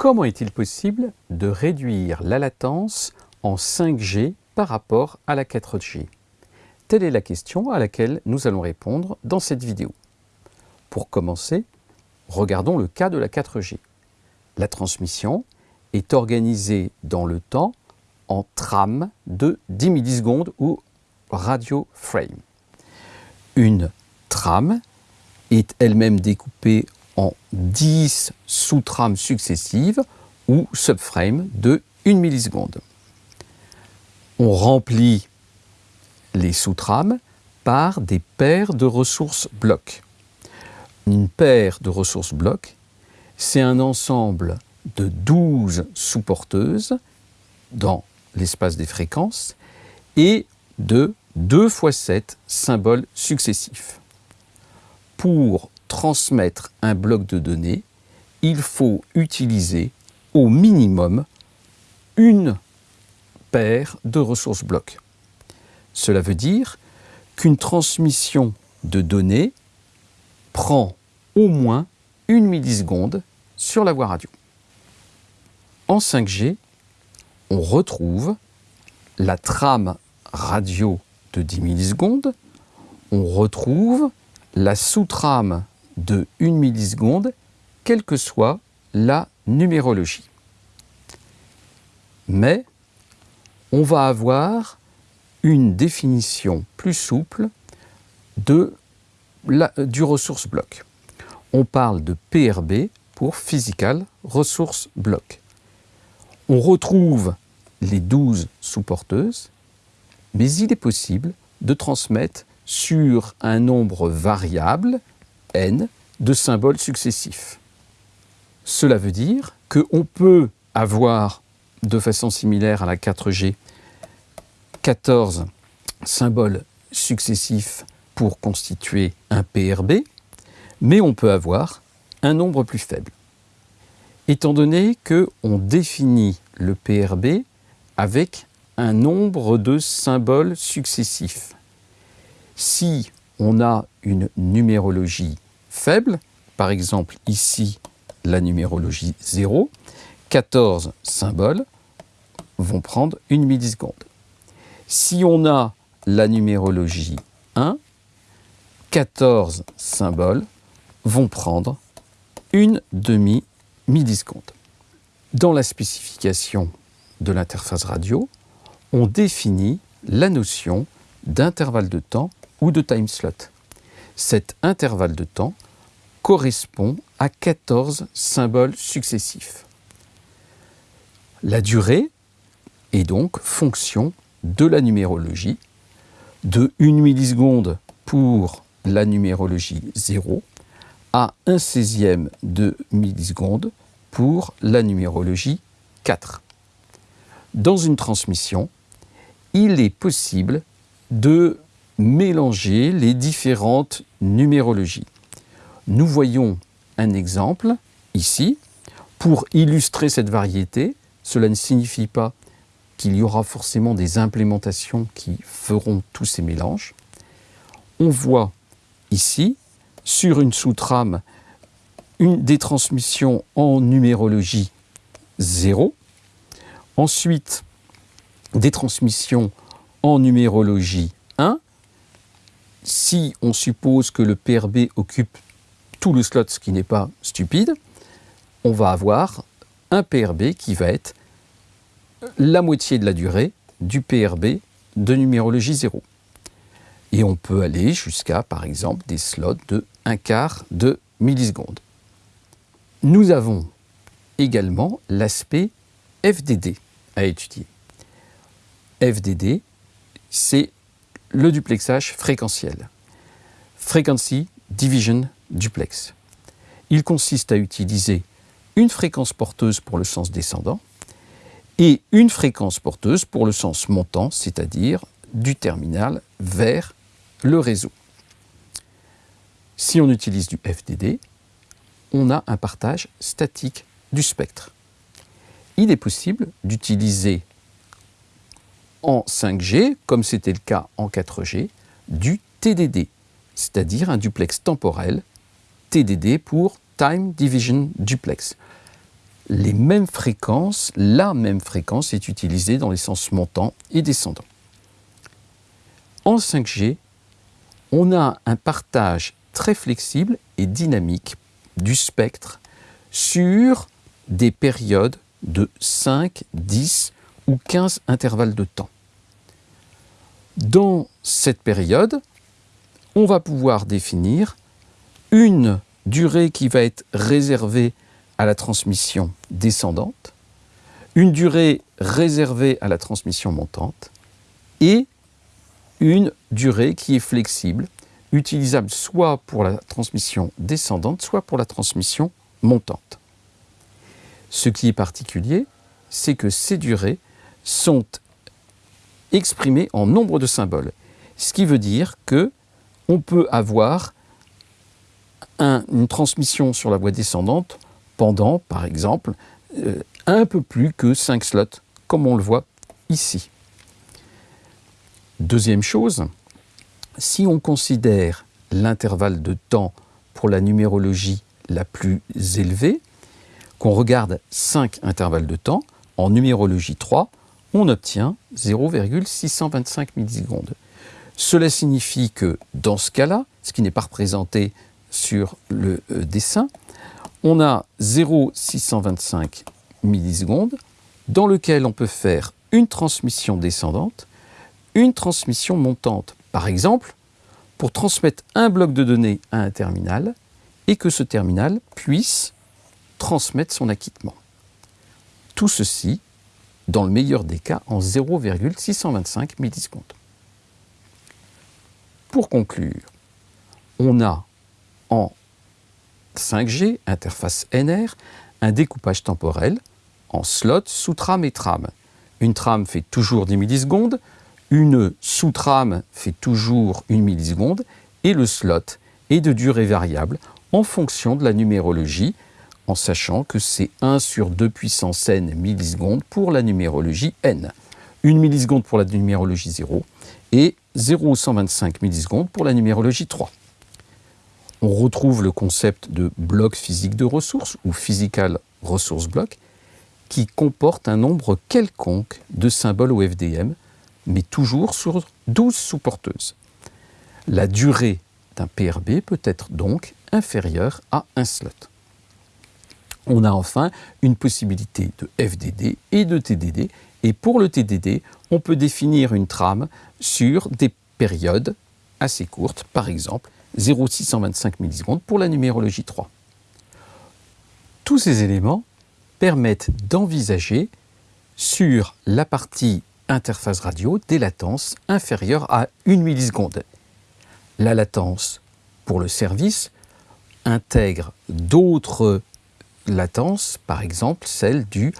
Comment est-il possible de réduire la latence en 5G par rapport à la 4G Telle est la question à laquelle nous allons répondre dans cette vidéo. Pour commencer, regardons le cas de la 4G. La transmission est organisée dans le temps en trame de 10 millisecondes ou radio frame. Une trame est elle-même découpée en 10 sous-trames successives ou subframes de 1 milliseconde. On remplit les sous-trames par des paires de ressources blocs. Une paire de ressources blocs, c'est un ensemble de 12 sous-porteuses dans l'espace des fréquences et de 2 fois 7 symboles successifs. Pour transmettre un bloc de données, il faut utiliser au minimum une paire de ressources blocs. Cela veut dire qu'une transmission de données prend au moins une milliseconde sur la voie radio. En 5G, on retrouve la trame radio de 10 millisecondes, on retrouve la sous-trame de 1 milliseconde, quelle que soit la numérologie. Mais on va avoir une définition plus souple de la, du ressource bloc. On parle de PRB pour Physical Resource Block. On retrouve les 12 sous-porteuses, mais il est possible de transmettre sur un nombre variable, n, de symboles successifs. Cela veut dire qu'on peut avoir, de façon similaire à la 4G, 14 symboles successifs pour constituer un PRB, mais on peut avoir un nombre plus faible. Étant donné qu'on définit le PRB avec un nombre de symboles successifs. Si on a une numérologie faible, par exemple ici la numérologie 0, 14 symboles vont prendre une milliseconde. Si on a la numérologie 1, 14 symboles vont prendre une demi-milliseconde. Dans la spécification de l'interface radio, on définit la notion d'intervalle de temps ou de time slot. Cet intervalle de temps correspond à 14 symboles successifs. La durée est donc fonction de la numérologie, de 1 milliseconde pour la numérologie 0 à 1 16e de milliseconde pour la numérologie 4 dans une transmission, il est possible de mélanger les différentes numérologies. Nous voyons un exemple ici. Pour illustrer cette variété, cela ne signifie pas qu'il y aura forcément des implémentations qui feront tous ces mélanges. On voit ici, sur une sous-trame, des transmissions en numérologie 0, Ensuite, des transmissions en numérologie 1. Si on suppose que le PRB occupe tout le slot, ce qui n'est pas stupide, on va avoir un PRB qui va être la moitié de la durée du PRB de numérologie 0. Et on peut aller jusqu'à, par exemple, des slots de 1 quart de milliseconde. Nous avons également l'aspect FDD à étudier. FDD, c'est le duplexage fréquentiel. Frequency Division Duplex. Il consiste à utiliser une fréquence porteuse pour le sens descendant et une fréquence porteuse pour le sens montant, c'est-à-dire du terminal vers le réseau. Si on utilise du FDD, on a un partage statique du spectre il est possible d'utiliser en 5G, comme c'était le cas en 4G, du TDD, c'est-à-dire un duplex temporel, TDD pour Time Division Duplex. les mêmes fréquences, la même fréquence est utilisée dans les sens montant et descendant. En 5G, on a un partage très flexible et dynamique du spectre sur des périodes de 5, 10 ou 15 intervalles de temps. Dans cette période, on va pouvoir définir une durée qui va être réservée à la transmission descendante, une durée réservée à la transmission montante et une durée qui est flexible, utilisable soit pour la transmission descendante, soit pour la transmission montante. Ce qui est particulier, c'est que ces durées sont exprimées en nombre de symboles, ce qui veut dire que on peut avoir une transmission sur la voie descendante pendant, par exemple, euh, un peu plus que 5 slots, comme on le voit ici. Deuxième chose, si on considère l'intervalle de temps pour la numérologie la plus élevée, qu'on regarde 5 intervalles de temps, en numérologie 3, on obtient 0,625 millisecondes. Cela signifie que dans ce cas-là, ce qui n'est pas représenté sur le euh, dessin, on a 0,625 millisecondes dans lequel on peut faire une transmission descendante, une transmission montante. Par exemple, pour transmettre un bloc de données à un terminal et que ce terminal puisse transmettre son acquittement. Tout ceci, dans le meilleur des cas, en 0,625 millisecondes. Pour conclure, on a en 5G, interface NR, un découpage temporel en slots, sous-trame et trame. Une trame fait toujours 10 millisecondes, une sous-trame fait toujours 1 milliseconde et le slot est de durée variable en fonction de la numérologie, en sachant que c'est 1 sur 2 puissance n millisecondes pour la numérologie n. 1 milliseconde pour la numérologie 0 et 0,125 millisecondes pour la numérologie 3 on retrouve le concept de bloc physique de ressources ou physical resource block qui comporte un nombre quelconque de symboles au FDM, mais toujours sur 12 sous-porteuses. La durée d'un PRB peut être donc inférieure à un slot. On a enfin une possibilité de FDD et de TDD, et pour le TDD, on peut définir une trame sur des périodes assez courtes, par exemple 0,625 millisecondes pour la numérologie 3. Tous ces éléments permettent d'envisager sur la partie interface radio des latences inférieures à 1 milliseconde. La latence pour le service intègre d'autres latences, par exemple celle due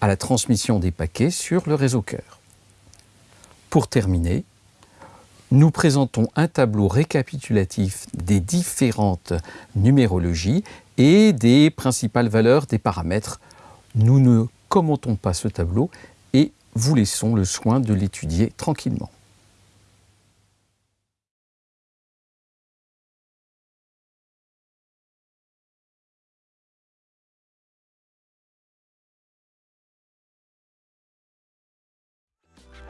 à la transmission des paquets sur le réseau cœur. Pour terminer, nous présentons un tableau récapitulatif des différentes numérologies et des principales valeurs des paramètres. Nous ne commentons pas ce tableau et vous laissons le soin de l'étudier tranquillement.